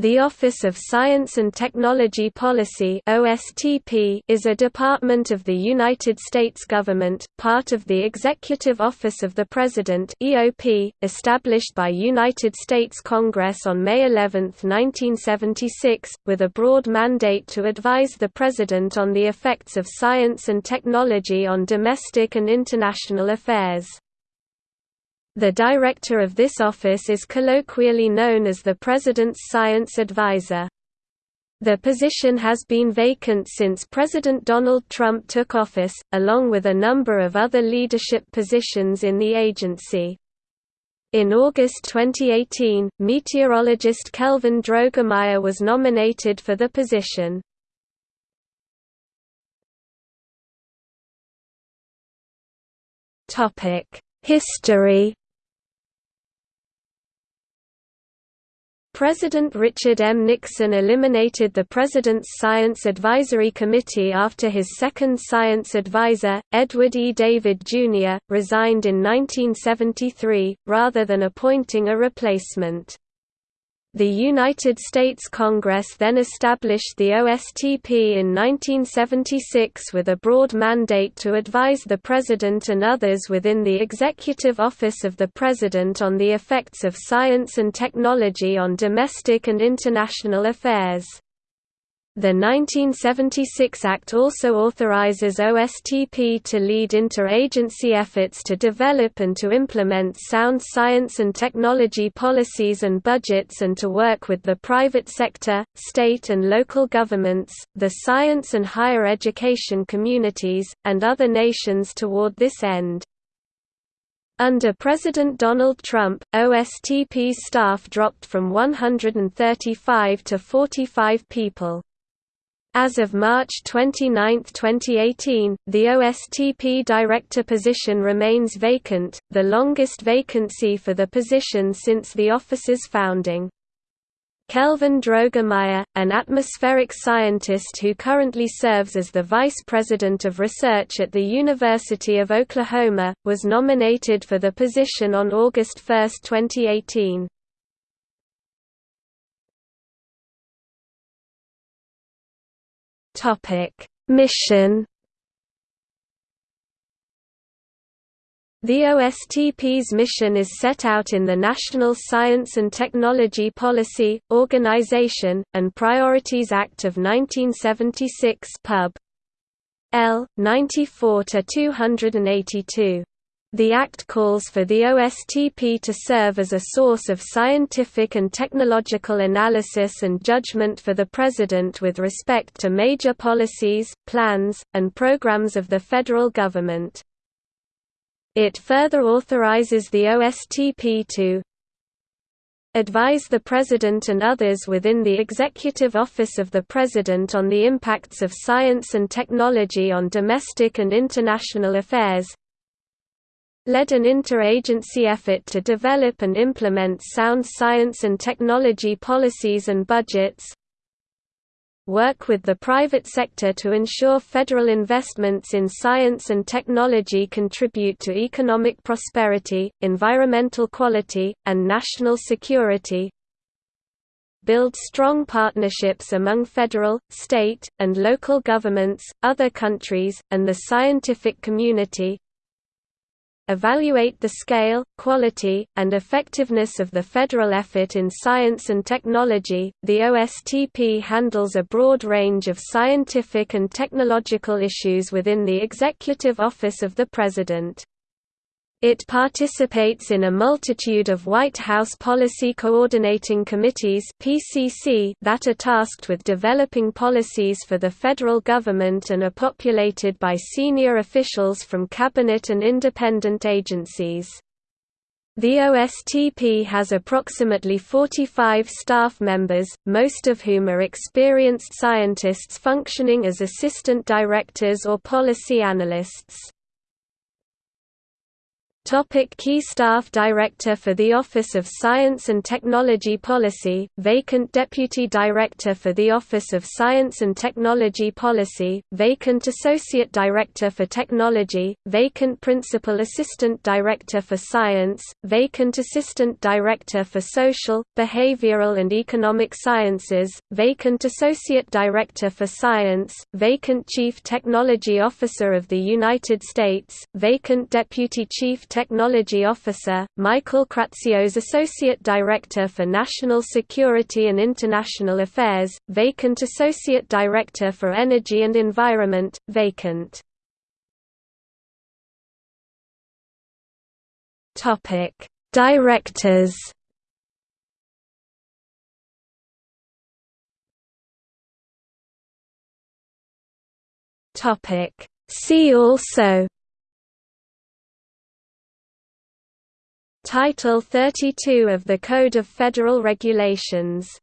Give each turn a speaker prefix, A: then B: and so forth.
A: The Office of Science and Technology Policy is a department of the United States government, part of the Executive Office of the President established by United States Congress on May 11, 1976, with a broad mandate to advise the President on the effects of science and technology on domestic and international affairs. The director of this office is colloquially known as the President's Science Advisor. The position has been vacant since President Donald Trump took office, along with a number of other leadership positions in the agency. In August 2018, meteorologist Kelvin Droegemeier was nominated for the position. History President Richard M. Nixon eliminated the President's Science Advisory Committee after his second science advisor, Edward E. David, Jr., resigned in 1973, rather than appointing a replacement. The United States Congress then established the OSTP in 1976 with a broad mandate to advise the President and others within the Executive Office of the President on the effects of science and technology on domestic and international affairs. The 1976 Act also authorizes OSTP to lead interagency efforts to develop and to implement sound science and technology policies and budgets and to work with the private sector, state and local governments, the science and higher education communities, and other nations toward this end. Under President Donald Trump, OSTP's staff dropped from 135 to 45 people. As of March 29, 2018, the OSTP director position remains vacant, the longest vacancy for the position since the office's founding. Kelvin Droegemeier, an atmospheric scientist who currently serves as the Vice President of Research at the University of Oklahoma, was nominated for the position on August 1, 2018. Mission The OSTP's mission is set out in the National Science and Technology Policy, Organization, and Priorities Act of 1976 Pub. L. 94-282. The Act calls for the OSTP to serve as a source of scientific and technological analysis and judgment for the President with respect to major policies, plans, and programs of the federal government. It further authorizes the OSTP to advise the President and others within the Executive Office of the President on the impacts of science and technology on domestic and international affairs, led an interagency effort to develop and implement sound science and technology policies and budgets, work with the private sector to ensure federal investments in science and technology contribute to economic prosperity, environmental quality, and national security, build strong partnerships among federal, state, and local governments, other countries, and the scientific community, evaluate the scale, quality, and effectiveness of the federal effort in science and technology. The OSTP handles a broad range of scientific and technological issues within the Executive Office of the President. It participates in a multitude of White House Policy Coordinating Committees (PCC) that are tasked with developing policies for the federal government and are populated by senior officials from cabinet and independent agencies. The OSTP has approximately 45 staff members, most of whom are experienced scientists functioning as assistant directors or policy analysts. Topic Key Staff Director for the Office of Science and Technology Policy, vacant Deputy Director for the Office of Science and Technology Policy, vacant Associate Director for Technology, vacant Principal Assistant Director for Science, vacant Assistant Director for Social, Behavioral and Economic Sciences, vacant Associate Director for Science, vacant Chief Technology Officer of the United States, vacant Deputy Chief Technology Officer, Michael Kratsios Associate Director for National Security and International Affairs, vacant Associate Director for Energy and Environment, vacant. Directors See also Title 32 of the Code of Federal Regulations